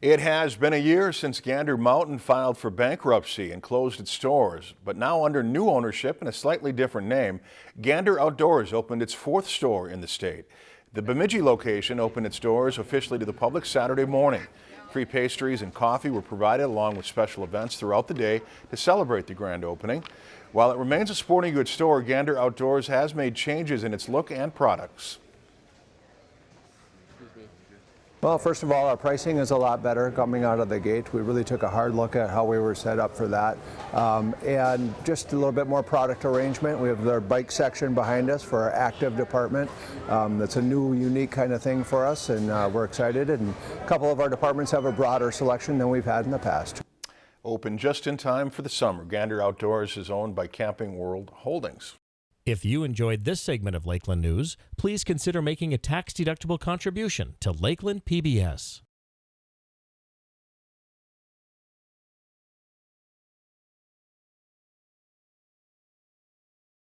It has been a year since Gander Mountain filed for bankruptcy and closed its stores, but now under new ownership and a slightly different name, Gander Outdoors opened its fourth store in the state. The Bemidji location opened its doors officially to the public Saturday morning. Free pastries and coffee were provided along with special events throughout the day to celebrate the grand opening. While it remains a sporting goods store, Gander Outdoors has made changes in its look and products. Well, first of all, our pricing is a lot better coming out of the gate. We really took a hard look at how we were set up for that. Um, and just a little bit more product arrangement. We have our bike section behind us for our active department. Um, that's a new, unique kind of thing for us, and uh, we're excited. And a couple of our departments have a broader selection than we've had in the past. Open just in time for the summer, Gander Outdoors is owned by Camping World Holdings. If you enjoyed this segment of Lakeland News, please consider making a tax-deductible contribution to Lakeland PBS.